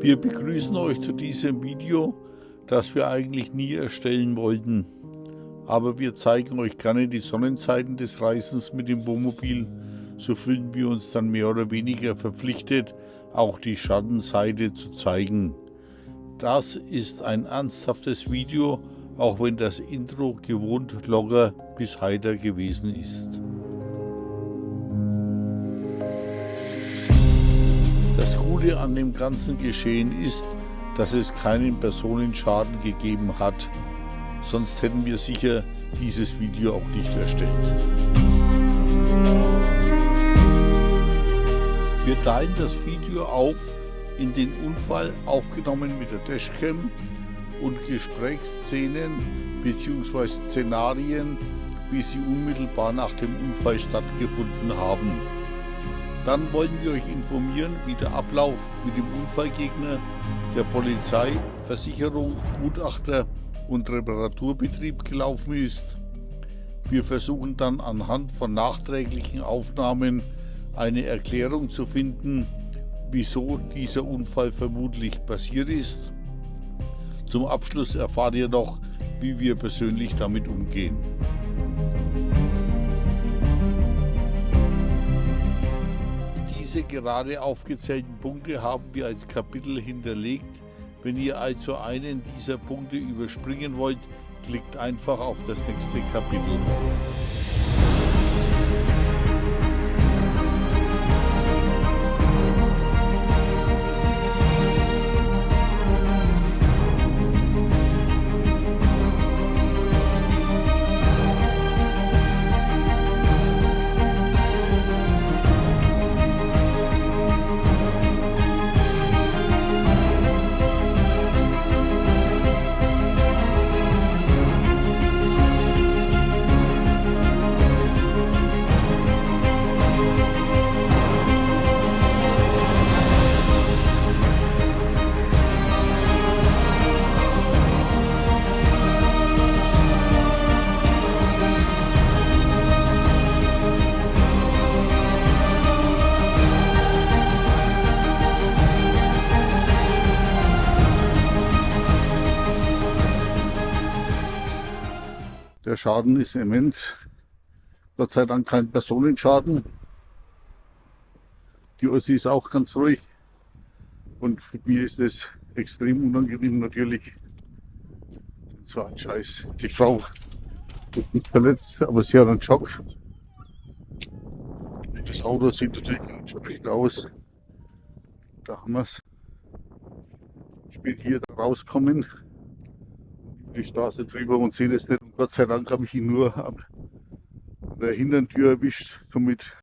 Wir begrüßen euch zu diesem Video, das wir eigentlich nie erstellen wollten. Aber wir zeigen euch gerne die Sonnenseiten des Reisens mit dem Wohnmobil. So fühlen wir uns dann mehr oder weniger verpflichtet, auch die Schattenseite zu zeigen. Das ist ein ernsthaftes Video, auch wenn das Intro gewohnt locker bis heiter gewesen ist. Das Gute an dem ganzen Geschehen ist, dass es keinen Personenschaden gegeben hat, sonst hätten wir sicher dieses Video auch nicht erstellt. Wir teilen das Video auf in den Unfall aufgenommen mit der Dashcam und Gesprächsszenen bzw. Szenarien, wie sie unmittelbar nach dem Unfall stattgefunden haben. Dann wollen wir euch informieren, wie der Ablauf mit dem Unfallgegner, der Polizei, Versicherung, Gutachter und Reparaturbetrieb gelaufen ist. Wir versuchen dann anhand von nachträglichen Aufnahmen eine Erklärung zu finden, wieso dieser Unfall vermutlich passiert ist. Zum Abschluss erfahrt ihr noch, wie wir persönlich damit umgehen. Diese gerade aufgezählten Punkte haben wir als Kapitel hinterlegt. Wenn ihr also einen dieser Punkte überspringen wollt, klickt einfach auf das nächste Kapitel. Der Schaden ist immens. Gott sei Dank kein Personenschaden. Die Ossi ist auch ganz ruhig. Und für mir ist es extrem unangenehm natürlich. Das war ein Scheiß. Die Frau ist nicht verletzt, aber sie hat einen Schock. Das Auto sieht natürlich entsprechend aus. Da haben wir es. Ich bin hier rauskommen, die Straße drüber und sehe das nicht. Und Gott sei Dank habe ich ihn nur an der Hintertür erwischt. Somit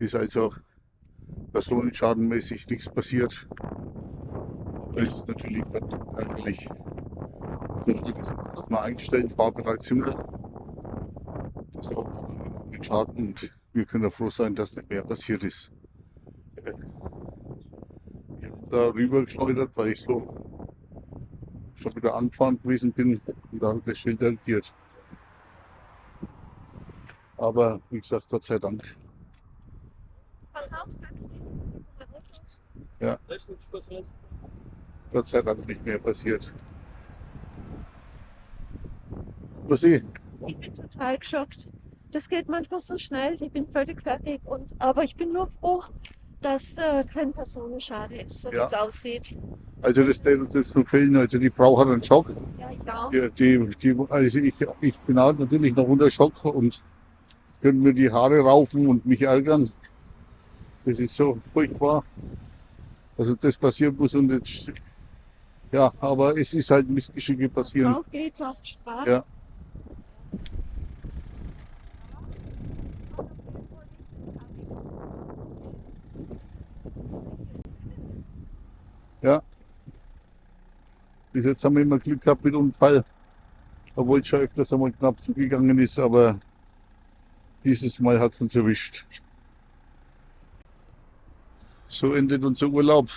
ist also personenschadenmäßig nichts passiert. Das ist natürlich ärgerlich. Ich will das erstmal einstellen, fahrbereit sind wir. Das ist auch mit Schaden und wir können ja froh sein, dass nicht mehr passiert ist. Ich habe da rüber geschleudert, weil ich so schon wieder angefahren gewesen bin und da das Schild haltiert. Aber wie gesagt, Gott sei Dank. Pass auf, Ja. Gott sei Dank nicht mehr passiert. Was ich? Ich bin total geschockt. Das geht manchmal so schnell, ich bin völlig fertig. Und, aber ich bin nur froh, dass äh, kein Personenschaden ist, so wie Ja. es aussieht. Also das steht uns jetzt zu fehlen. Also die Frau hat einen Schock. Ja, ja. Die, die, die, also ich, ich bin halt natürlich noch unter Schock und können mir die Haare raufen und mich ärgern. Das ist so furchtbar. Also das passieren muss und jetzt, ja, aber es ist halt Missgeschicke passieren. Auf geht's auf Straße. Ja. Ja. Bis jetzt haben wir immer Glück gehabt mit Unfall, obwohl es schon öfters einmal knapp zugegangen ist, aber dieses Mal hat es uns erwischt. So endet unser Urlaub.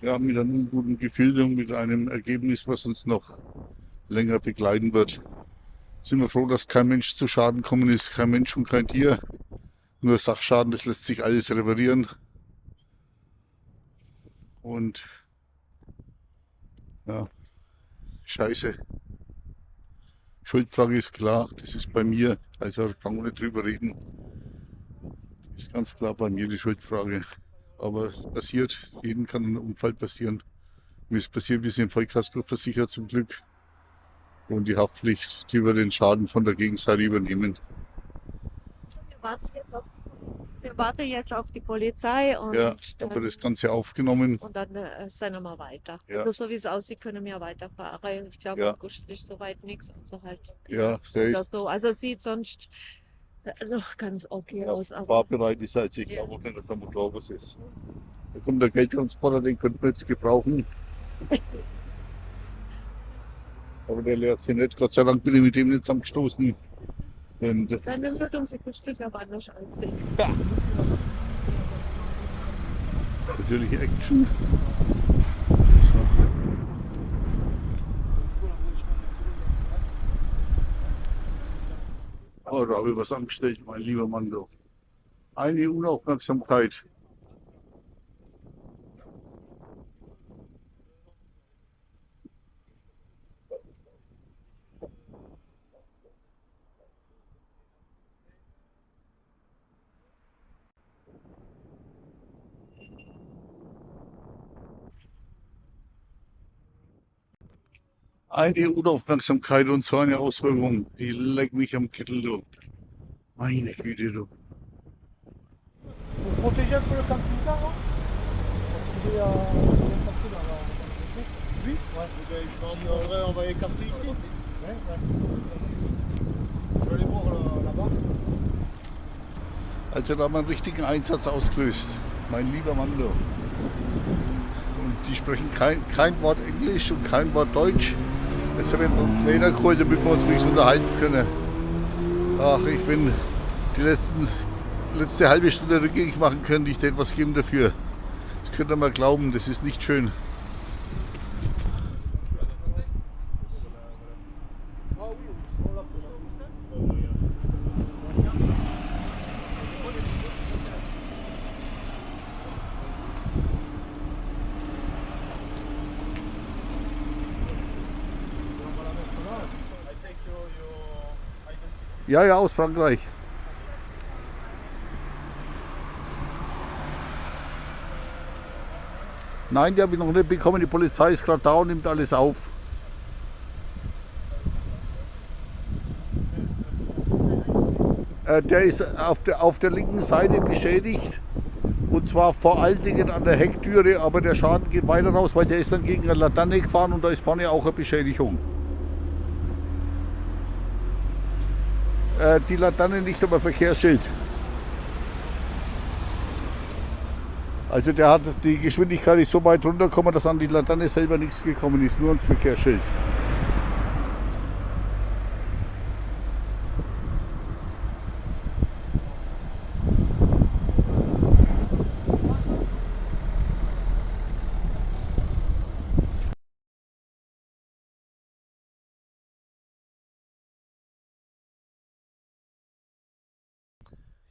Ja, mit einem guten Gefühl und mit einem Ergebnis, was uns noch länger begleiten wird. Sind wir froh, dass kein Mensch zu Schaden gekommen ist, kein Mensch und kein Tier. Nur Sachschaden, das lässt sich alles reparieren. Und ja, scheiße. Schuldfrage ist klar, das ist bei mir, also kann man nicht drüber reden. Das ist ganz klar bei mir die Schuldfrage. Aber es passiert, jedem kann ein Unfall passieren. Wie es passiert, wir sind Vollkasko versichert zum Glück. Und die Haftpflicht, die wir den Schaden von der Gegenseite übernehmen. Wir warten jetzt auf, wir warten jetzt auf die Polizei und Ja, dann, das Ganze aufgenommen. und dann äh, sind wir weiter. Ja. Also so wie es aussieht, können wir weiterfahren. Ich glaube, Ja. August ist soweit nichts, außer halt Ja, der oder so. Also sieht sonst äh, noch ganz okay ja, aus. Aber fahrbereit ist also ich glaube auch nicht, dass der Motor was ist. Da kommt der Geldtransporter, den könnten wir jetzt gebrauchen. Aber der leert sich nicht. Gott sei Dank bin ich mit dem nicht zusammengestoßen. Und dann wird unsere Stück aber anders aussehen. natürlich Action. Oh, da habe ich was angestellt, mein lieber Mann. Du. Eine Unaufmerksamkeit. Eine Unaufmerksamkeit und so eine Auswirkung, die leckt mich am Kittel, du. Meine Güte, du. Also da haben wir einen richtigen Einsatz ausgelöst. Mein lieber Mann, du. Und die sprechen kein, kein Wort Englisch und kein Wort Deutsch. Jetzt haben wir uns Trainer geholt, damit wir uns wenigstens unterhalten können. Ach, ich bin die letzten, letzte halbe Stunde rückgängig machen können. Ich hätte was geben dafür. Das könnt ihr mal glauben, das ist nicht schön. Ja, ja, aus Frankreich. Nein, die habe ich noch nicht bekommen. Die Polizei ist gerade da und nimmt alles auf. Äh, Der ist auf der, auf der linken Seite beschädigt. Und zwar vor allen Dingen an der Hecktüre, aber der Schaden geht weiter raus, weil der ist dann gegen eine Laterne gefahren und da ist vorne auch eine Beschädigung. Äh, Die Laterne nicht, aber Verkehrsschild. Also der hat die Geschwindigkeit ist so weit runtergekommen, dass an die Laterne selber nichts gekommen ist, nur ans Verkehrsschild.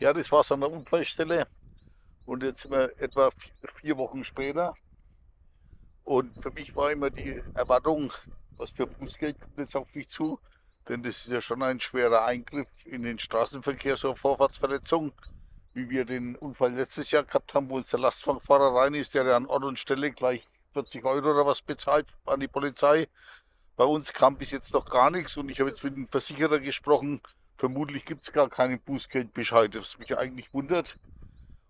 Ja, das war's an der Unfallstelle. Und jetzt sind wir etwa vier Wochen später. Und für mich war immer die Erwartung, was für Bußgeld kommt jetzt auf mich zu. Denn das ist ja schon ein schwerer Eingriff in den Straßenverkehr, so eine Vorfahrtsverletzung, wie wir den Unfall letztes Jahr gehabt haben, wo uns der Lastwagenfahrer rein ist, der an Ort und Stelle gleich 40 Euro oder was bezahlt an die Polizei. Bei uns kam bis jetzt noch gar nichts und ich habe jetzt mit dem Versicherer gesprochen. Vermutlich gibt es gar keinen Bußgeldbescheid, was mich eigentlich wundert.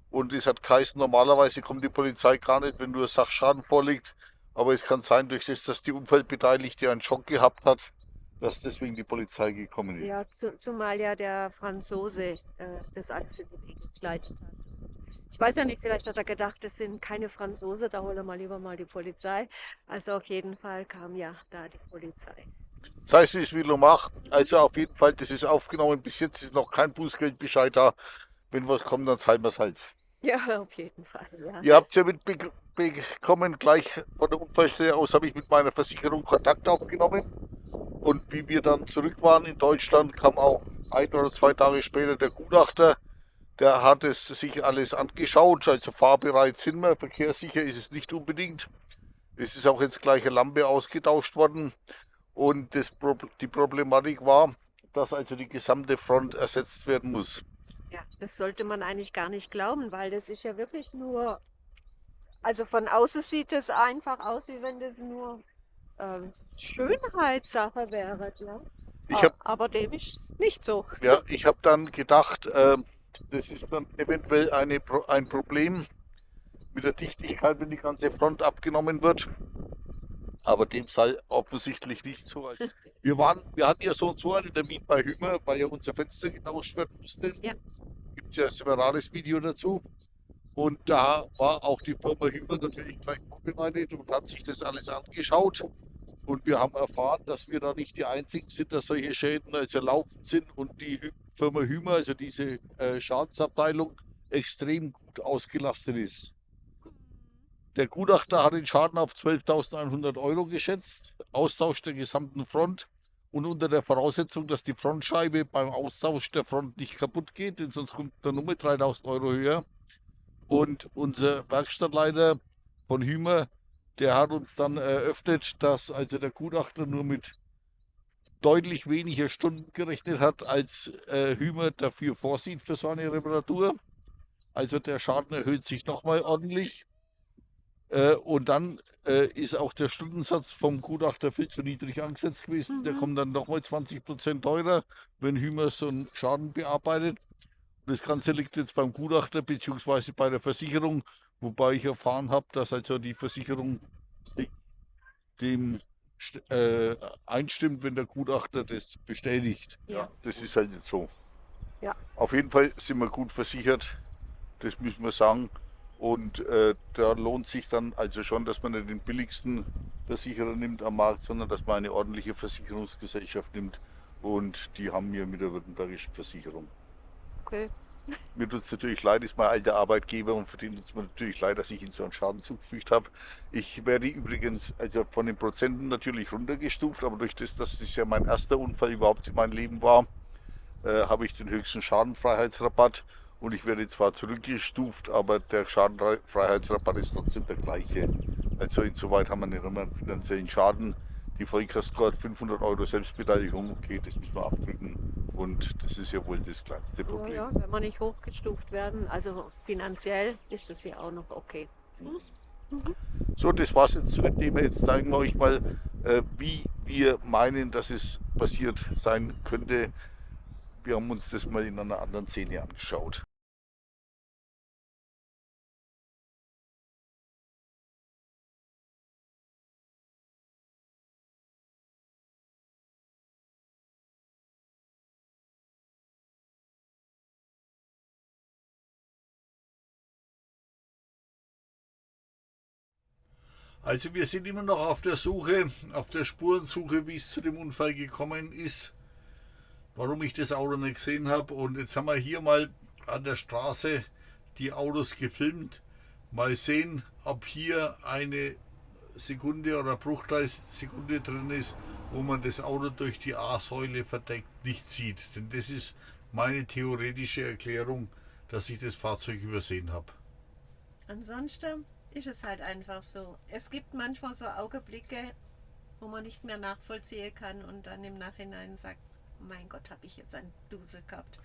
Und es hat geheißen, normalerweise kommt die Polizei gar nicht, wenn nur Sachschaden vorliegt. Aber es kann sein, durch das, dass die Unfallbeteiligte einen Schock gehabt hat, dass deswegen die Polizei gekommen ist. Ja, zu, zumal ja der Franzose äh, das alles in die Wege geleitet hat. Ich weiß ja nicht, vielleicht hat er gedacht, das sind keine Franzose, da holen wir lieber mal die Polizei. Also auf jeden Fall kam ja da die Polizei. Sei es wie es will und macht. Also auf jeden Fall, das ist aufgenommen. Bis jetzt ist noch kein Bußgeldbescheid da. Wenn was kommt, dann zahlen wir es halt. Ja, auf jeden Fall, ja. Ihr habt es ja mitbekommen, gleich von der Unfallstelle aus habe ich mit meiner Versicherung Kontakt aufgenommen. Und wie wir dann zurück waren in Deutschland, kam auch ein oder zwei Tage später der Gutachter. Der hat es sich alles angeschaut. Also fahrbereit sind wir, verkehrssicher ist es nicht unbedingt. Es ist auch jetzt gleich eine Lampe ausgetauscht worden. Und das, die Problematik war, dass also die gesamte Front ersetzt werden muss. Ja, das sollte man eigentlich gar nicht glauben, weil das ist ja wirklich nur, also von außen sieht es einfach aus, wie wenn das nur äh, Schönheitssache wäre. Ja? Ich hab, Aber dem ist nicht so. Ja, ich habe dann gedacht, äh, das ist dann eventuell eine, ein Problem mit der Dichtigkeit, wenn die ganze Front abgenommen wird. Aber dem sei offensichtlich nicht so. Also, wir, waren, wir hatten ja so und so einen Termin bei Hümer, weil ja unser Fenster getauscht werden musste. Ja. Gibt es ja ein separates Video dazu. Und da war auch die Firma Hümer natürlich gleich vorbereitet und hat sich das alles angeschaut. Und wir haben erfahren, dass wir da nicht die Einzigen sind, dass solche Schäden also laufend sind und die Firma Hümer, also diese äh, Schadensabteilung, extrem gut ausgelastet ist. Der Gutachter hat den Schaden auf 12.100 Euro geschätzt, Austausch der gesamten Front und unter der Voraussetzung, dass die Frontscheibe beim Austausch der Front nicht kaputt geht, denn sonst kommt der Nummer 3.000 Euro höher. Und unser Werkstattleiter von Hümer, der hat uns dann eröffnet, dass also der Gutachter nur mit deutlich weniger Stunden gerechnet hat, als äh, Hümer dafür vorsieht für so eine Reparatur. Also der Schaden erhöht sich nochmal ordentlich. Äh, und dann äh, ist auch der Stundensatz vom Gutachter viel zu niedrig angesetzt gewesen. Mhm. Der kommt dann nochmal 20 Prozent teurer, wenn Hümer so einen Schaden bearbeitet. Das Ganze liegt jetzt beim Gutachter bzw. bei der Versicherung, wobei ich erfahren habe, dass also die Versicherung dem äh, einstimmt, wenn der Gutachter das bestätigt. Ja. Das ist halt jetzt so. Ja. Auf jeden Fall sind wir gut versichert, das müssen wir sagen. Und äh, da lohnt sich dann also schon, dass man nicht den billigsten Versicherer nimmt am Markt, sondern dass man eine ordentliche Versicherungsgesellschaft nimmt. Und die haben wir mit der württembergischen Versicherung. Okay. Mir tut es natürlich leid, ist mein alter Arbeitgeber und für den tut es mir natürlich leid, dass ich ihn so einen Schaden zugefügt habe. Ich werde übrigens also von den Prozenten natürlich runtergestuft, aber durch das, dass das ja mein erster Unfall überhaupt in meinem Leben war, äh, habe ich den höchsten Schadenfreiheitsrabatt und ich werde zwar zurückgestuft, aber der Schadenfreiheitsrabatt ist trotzdem der gleiche. Also insoweit haben wir nicht immer einen finanziellen Schaden. Die Vollkasko hat 500 Euro Selbstbeteiligung, okay, das müssen wir abdrücken und das ist ja wohl das kleinste Problem. Ja, ja, wenn wir nicht hochgestuft werden, also finanziell ist das ja auch noch okay. Mhm. So, das war's jetzt zu dem Thema. Jetzt zeigen wir euch mal, äh, wie wir meinen, dass es passiert sein könnte. Wir haben uns das mal in einer anderen Szene angeschaut. Also wir sind immer noch auf der Suche, auf der Spurensuche, wie es zu dem Unfall gekommen ist, warum ich das Auto nicht gesehen habe. Und jetzt haben wir hier mal an der Straße die Autos gefilmt. Mal sehen, ob hier eine Sekunde oder Bruchteilsekunde drin ist, wo man das Auto durch die A-Säule verdeckt nicht sieht. Denn das ist meine theoretische Erklärung, dass ich das Fahrzeug übersehen habe. Ansonsten ist es halt einfach so. Es gibt manchmal so Augenblicke, wo man nicht mehr nachvollziehen kann und dann im Nachhinein sagt, mein Gott, habe ich jetzt einen Dusel gehabt.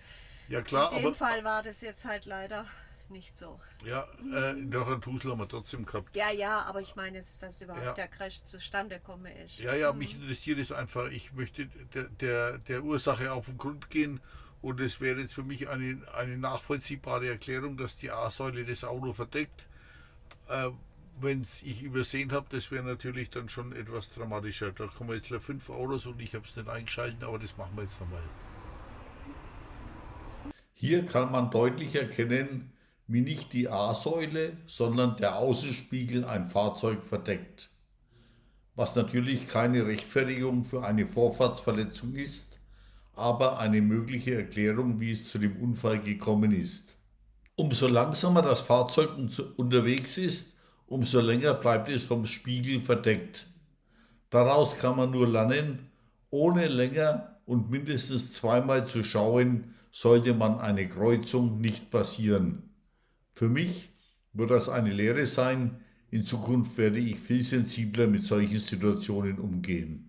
Ja klar, In dem aber, Fall war das jetzt halt leider nicht so. Ja, äh, doch einen Dusel haben wir trotzdem gehabt. Ja, ja, aber ich meine jetzt, dass überhaupt ja. der Crash zustande komme ist. Ja, ja, mhm. mich interessiert es einfach. Ich möchte der, der, der Ursache auf den Grund gehen und es wäre jetzt für mich eine, eine nachvollziehbare Erklärung, dass die A-Säule das Auto verdeckt äh, Wenn ich übersehen habe, das wäre natürlich dann schon etwas dramatischer. Da kommen jetzt fünf Autos und ich habe es nicht eingeschaltet, aber das machen wir jetzt nochmal. Hier kann man deutlich erkennen, wie nicht die A-Säule, sondern der Außenspiegel ein Fahrzeug verdeckt. Was natürlich keine Rechtfertigung für eine Vorfahrtsverletzung ist, aber eine mögliche Erklärung, wie es zu dem Unfall gekommen ist. Umso langsamer das Fahrzeug unterwegs ist, umso länger bleibt es vom Spiegel verdeckt. Daraus kann man nur lernen, ohne länger und mindestens zweimal zu schauen, sollte man eine Kreuzung nicht passieren. Für mich wird das eine Lehre sein, in Zukunft werde ich viel sensibler mit solchen Situationen umgehen.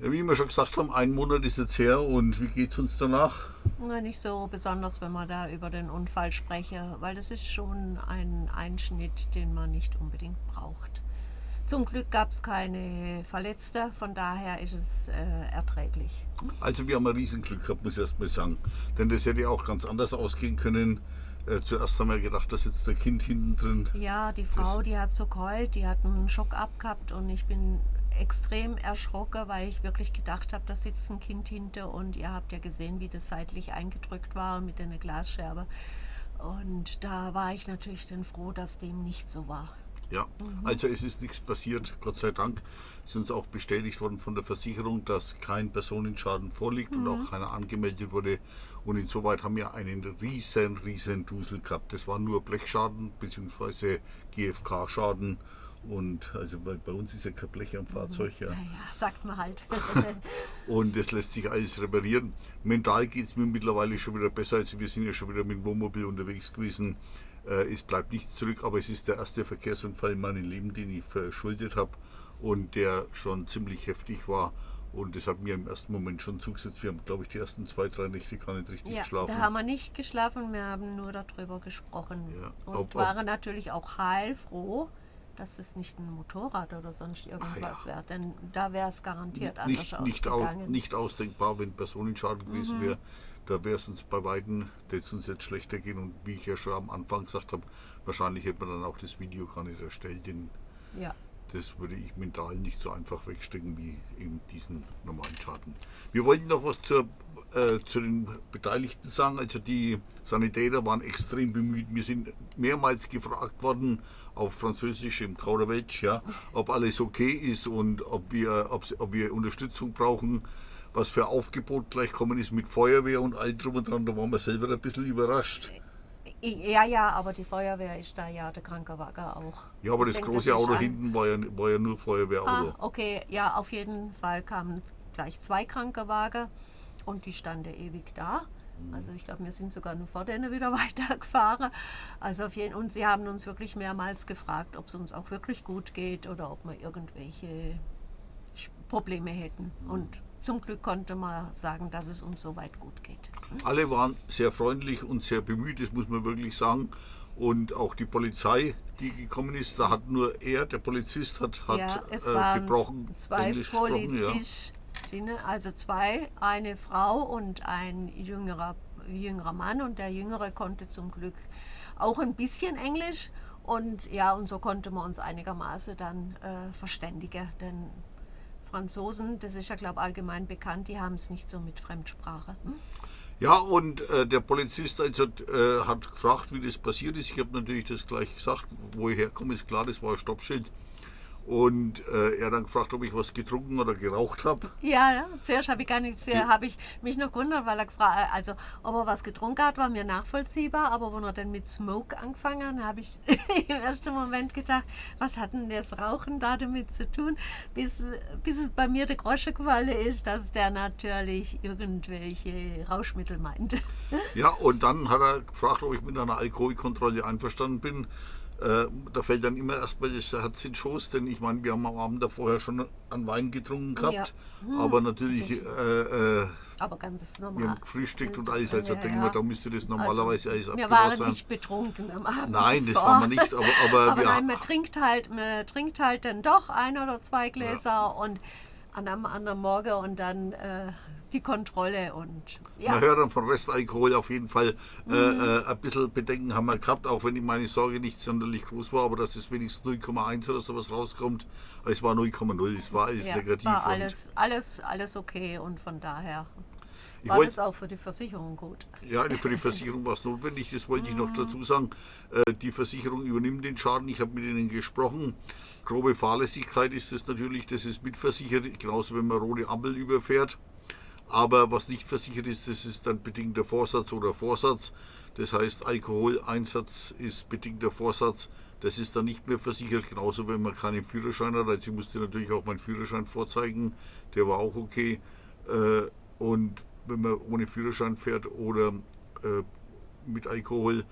Ja, wie wir schon gesagt haben, ein Monat ist jetzt her und wie geht es uns danach? Na, nicht so besonders, wenn man da über den Unfall spreche, weil das ist schon ein Einschnitt, den man nicht unbedingt braucht. Zum Glück gab es keine Verletzte, von daher ist es äh, erträglich. Also wir haben ein Riesenglück gehabt, muss ich erst mal sagen. Denn das hätte auch ganz anders ausgehen können. Äh, zuerst haben wir gedacht, da sitzt der Kind hinten drin. Ja, die Frau, das die hat so geheult, die hat einen Schock abgehabt und ich bin extrem erschrocken, weil ich wirklich gedacht habe, da sitzt ein Kind hinter und ihr habt ja gesehen, wie das seitlich eingedrückt war mit einer Glasscherbe. Und da war ich natürlich dann froh, dass dem nicht so war. Ja, mhm. also es ist nichts passiert, Gott sei Dank. Es ist uns auch bestätigt worden von der Versicherung, dass kein Personenschaden vorliegt mhm. und auch keiner angemeldet wurde. Und insoweit haben wir einen riesen, riesen Dusel gehabt. Das war nur Blechschaden bzw. GFK-Schaden und also bei, bei uns ist ja kein Blech am Fahrzeug. Ja, ja, ja sagt man halt. und das lässt sich alles reparieren. Mental geht es mir mittlerweile schon wieder besser. Also wir sind ja schon wieder mit dem Wohnmobil unterwegs gewesen. Äh, es bleibt nichts zurück, aber es ist der erste Verkehrsunfall in meinem Leben, den ich verschuldet habe und der schon ziemlich heftig war. Und das hat mir im ersten Moment schon zugesetzt. Wir haben, glaube ich, die ersten zwei, drei Nächte gar nicht richtig ja, geschlafen. Da haben wir nicht geschlafen, wir haben nur darüber gesprochen. Ja, und ob, waren ob, natürlich auch heilfroh, dass es nicht ein Motorrad oder sonst irgendwas ja. wäre. Denn da wäre es garantiert nicht, anders nicht, ausgegangen. Au, nicht ausdenkbar, wenn Personenschaden gewesen mhm. wäre. Da wäre es uns bei Weitem, es uns jetzt schlechter gehen. Und wie ich ja schon am Anfang gesagt habe, wahrscheinlich hätte man dann auch das Video gar nicht erstellt. Denn ja. Das würde ich mental nicht so einfach wegstecken wie eben diesen normalen Schaden. Wir wollten noch was zur äh, zu den Beteiligten sagen. Also die Sanitäter waren extrem bemüht. Wir sind mehrmals gefragt worden auf Französisch im Kauderwelsch, ja, ob alles okay ist und ob wir, ob, ob wir Unterstützung brauchen. Was für Aufgebot gleich kommen ist mit Feuerwehr und all drum und dran, da waren wir selber ein bisschen überrascht. Ja, ja, aber die Feuerwehr ist da ja, der Krankenwagen auch. Ja, aber das denke, große das Auto hinten war ja, war ja nur Feuerwehrauto. Ah, okay, ja, auf jeden Fall kamen gleich zwei Krankenwagen und die standen ewig da. Also ich glaube, wir sind sogar nur vor denen wieder weitergefahren. Also auf jeden, und sie haben uns wirklich mehrmals gefragt, ob es uns auch wirklich gut geht oder ob wir irgendwelche Probleme hätten. Mhm. Und zum Glück konnte man sagen, dass es uns soweit gut geht. Alle waren sehr freundlich und sehr bemüht, das muss man wirklich sagen. Und auch die Polizei, die gekommen ist, da hat nur er, der Polizist, hat, hat ja, äh, gebrochen zwei Englisch Polizisten, also zwei, eine Frau und ein jüngerer, jüngerer Mann und der Jüngere konnte zum Glück auch ein bisschen Englisch und ja, und so konnte man uns einigermaßen dann äh, verständigen, denn Franzosen, das ist ja glaube ich allgemein bekannt, die haben es nicht so mit Fremdsprache. Hm? Ja, und äh, der Polizist also, äh, hat gefragt, wie das passiert ist. Ich habe natürlich das gleich gesagt, wo ich herkomme, ist klar, das war ein Stoppschild. Und äh, er dann gefragt, ob ich was getrunken oder geraucht habe. Ja, ja, zuerst habe ich gar nichts, habe ich mich noch gewundert, weil er gefragt, äh, also ob er was getrunken hat, war mir nachvollziehbar, aber wenn er dann mit Smoke angefangen, habe ich im ersten Moment gedacht, was hat denn das Rauchen da damit zu tun, bis, bis es bei mir der Grosche gefallen ist, dass der natürlich irgendwelche Rauschmittel meint. Ja, und dann hat er gefragt, ob ich mit einer Alkoholkontrolle einverstanden bin. Äh, da fällt dann immer erstmal das Herz in Schoß, denn ich meine, wir haben am Abend da vorher schon an Wein getrunken gehabt, ja. hm. aber natürlich. Äh, äh, aber ganz normal. Wir haben gefrühstückt und alles, also ja, denken wir, da müsste das normalerweise also, alles Wir waren sein. nicht betrunken am Abend. Nein, das waren wir nicht, aber. Aber, aber nein, man trinkt, halt, man trinkt halt dann doch ein oder zwei Gläser und an einem anderen Morgen und dann äh, die Kontrolle und ja. Man hört dann von Restalkohol auf jeden Fall äh, mhm. äh, ein bisschen Bedenken haben wir gehabt, auch wenn meine Sorge nicht sonderlich groß war, aber dass es wenigstens 0,1 oder sowas rauskommt. Es war 0,0, es war alles ja, negativ. War alles, alles, alles okay und von daher. Ich War wollt- das auch für die Versicherung gut? Ja, für die Versicherung war es notwendig, das wollte ich noch dazu sagen. Äh, Die Versicherung übernimmt den Schaden, ich habe mit ihnen gesprochen. Grobe Fahrlässigkeit ist das natürlich, das ist mitversichert, genauso wenn man rote Ampel überfährt. Aber was nicht versichert ist, das ist dann bedingter Vorsatz oder Vorsatz. Das heißt, Alkoholeinsatz ist bedingter Vorsatz. Das ist dann nicht mehr versichert, genauso wenn man keinen Führerschein hat. Also ich musste natürlich auch meinen Führerschein vorzeigen, der war auch okay. Äh, Und wenn man ohne Führerschein fährt oder äh, mit Alkohol,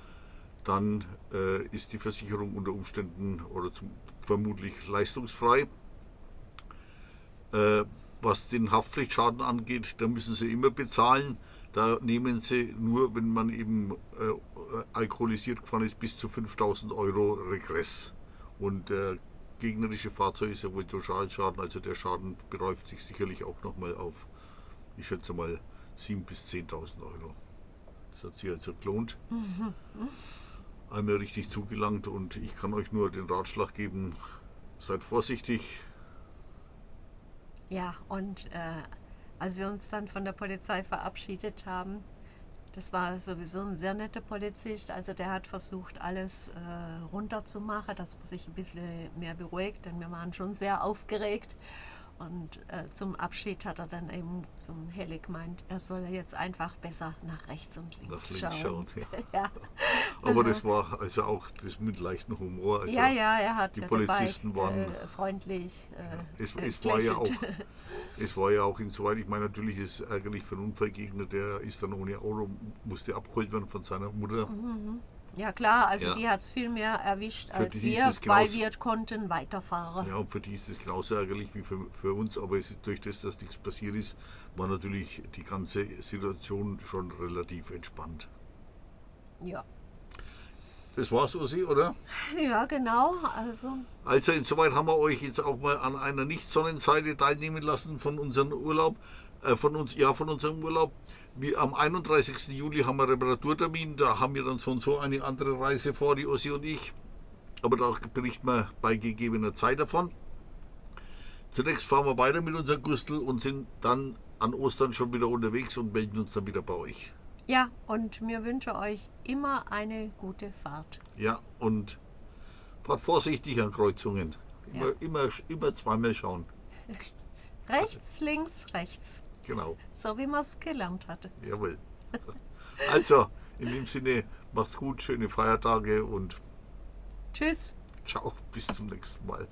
dann äh, ist die Versicherung unter Umständen oder zum, vermutlich leistungsfrei. Äh, was den Haftpflichtschaden angeht, da müssen Sie immer bezahlen. Da nehmen Sie nur, wenn man eben äh, alkoholisiert gefahren ist, bis zu 5000 Euro Regress. Und der gegnerische Fahrzeug ist ja wohl Totalschaden, also der Schaden beläuft sich sicherlich auch nochmal auf, ich schätze mal, 7.000 bis 10.000 Euro. Das hat sich also gelohnt. Einmal richtig zugelangt und ich kann euch nur den Ratschlag geben, seid vorsichtig, Ja, und äh, als wir uns dann von der Polizei verabschiedet haben, das war sowieso ein sehr netter Polizist. Also der hat versucht, alles äh, runterzumachen, dass man sich ein bisschen mehr beruhigt, denn wir waren schon sehr aufgeregt. Und äh, zum Abschied hat er dann eben zum Helle gemeint, er soll jetzt einfach besser nach rechts und links nach links schauen. schauen. Ja. ja. Aber das war also auch das mit leichtem Humor. Also ja, ja, er hat die Polizisten dabei, waren- äh, freundlich. Äh, Es, äh, es, war ja auch, es war ja auch insoweit, ich meine, natürlich ist es ärgerlich für einen Unfallgegner, der ist dann ohne Auto, musste abgeholt werden von seiner Mutter. Ja klar, also Ja. die hat es viel mehr erwischt Für als wir, weil wir konnten weiterfahren. Ja, und für die ist es genauso ärgerlich wie für, für uns, aber es ist durch das, dass nichts passiert ist, war natürlich die ganze Situation schon relativ entspannt. Ja, Das war's, Ossi, oder? ja genau. Also Also insoweit haben wir euch jetzt auch mal an einer Nicht-Sonnenseite teilnehmen lassen von unserem Urlaub, äh, von uns, ja, von unserem Urlaub. Am 31. Juli haben wir Reparaturtermin, da haben wir dann so und so eine andere Reise vor, die Ossi und ich. Aber da berichten wir bei gegebener Zeit davon. Zunächst fahren wir weiter mit unserem Gustl und sind dann an Ostern schon wieder unterwegs und melden uns dann wieder bei euch. ja, und wir wünschen euch immer eine gute Fahrt. Ja, und fahrt vorsichtig an Kreuzungen. Immer, Ja. immer, immer zweimal schauen. Rechts, links, rechts. Genau. So wie man es gelernt hatte. Jawohl. Also, in dem Sinne, macht's gut, schöne Feiertage und Tschüss. ciao, bis zum nächsten Mal.